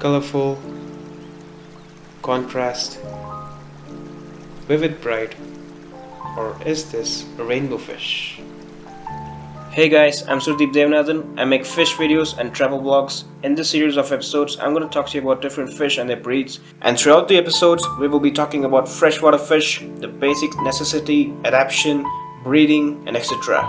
colorful, contrast, vivid bright, or is this a rainbow fish? Hey guys, I'm Surdeep Devanathan. I make fish videos and travel vlogs. In this series of episodes, I'm going to talk to you about different fish and their breeds. And throughout the episodes, we will be talking about freshwater fish, the basic necessity, adaptation, breeding, and etc.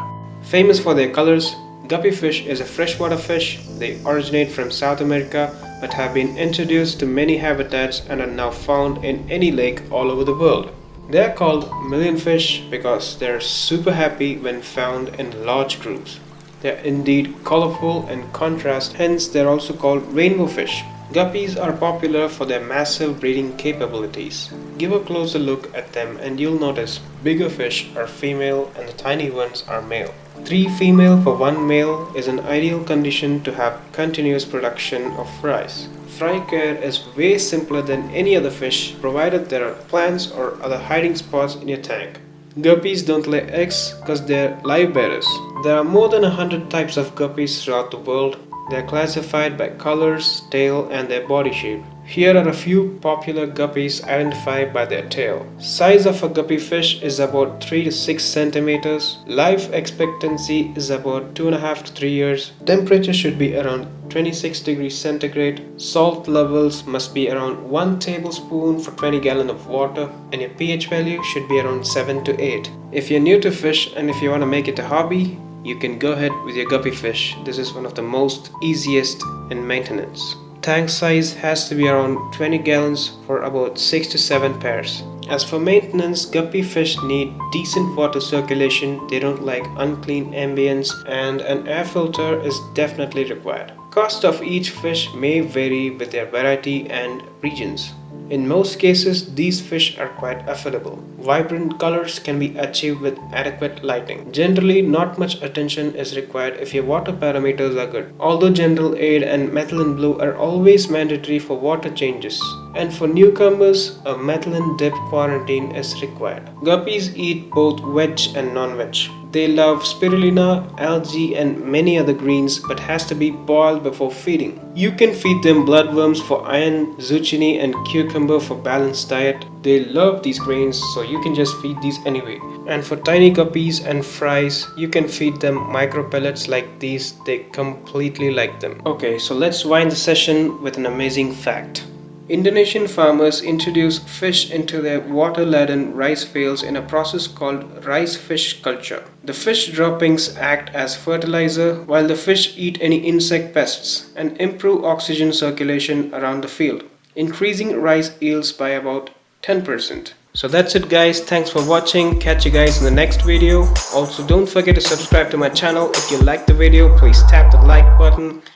Famous for their colors, guppy fish is a freshwater fish. They originate from South America but have been introduced to many habitats and are now found in any lake all over the world. They are called millionfish because they are super happy when found in large groups. They are indeed colorful and contrast, hence they are also called rainbow fish. Guppies are popular for their massive breeding capabilities. Give a closer look at them and you'll notice bigger fish are female and the tiny ones are male. Three female for one male is an ideal condition to have continuous production of fries. Fry care is way simpler than any other fish provided there are plants or other hiding spots in your tank. Guppies don't lay eggs because they're live bearers. There are more than a hundred types of guppies throughout the world. They are classified by colors, tail and their body shape. Here are a few popular guppies identified by their tail. Size of a guppy fish is about 3 to 6 centimeters. Life expectancy is about 2.5 to 3 years. Temperature should be around 26 degrees centigrade. Salt levels must be around 1 tablespoon for 20 gallon of water and your pH value should be around 7 to 8. If you're new to fish and if you want to make it a hobby, you can go ahead with your guppy fish. This is one of the most easiest in maintenance. Tank size has to be around 20 gallons for about 6 to 7 pairs. As for maintenance, guppy fish need decent water circulation, they don't like unclean ambience and an air filter is definitely required. Cost of each fish may vary with their variety and regions. In most cases, these fish are quite affordable. Vibrant colors can be achieved with adequate lighting. Generally, not much attention is required if your water parameters are good. Although General Aid and methylene blue are always mandatory for water changes. And for newcomers, a methylene dip quarantine is required. Guppies eat both veg and non-veg. They love spirulina, algae and many other greens but has to be boiled before feeding. You can feed them bloodworms for iron, zucchini and cucumber for balanced diet. They love these grains so you can just feed these anyway. And for tiny guppies and fries, you can feed them micro pellets like these. They completely like them. Okay, so let's wind the session with an amazing fact. Indonesian farmers introduce fish into their water-laden rice fields in a process called rice fish culture. The fish droppings act as fertilizer while the fish eat any insect pests and improve oxygen circulation around the field, increasing rice yields by about 10%. So that's it guys, thanks for watching, catch you guys in the next video. Also don't forget to subscribe to my channel, if you like the video please tap the like button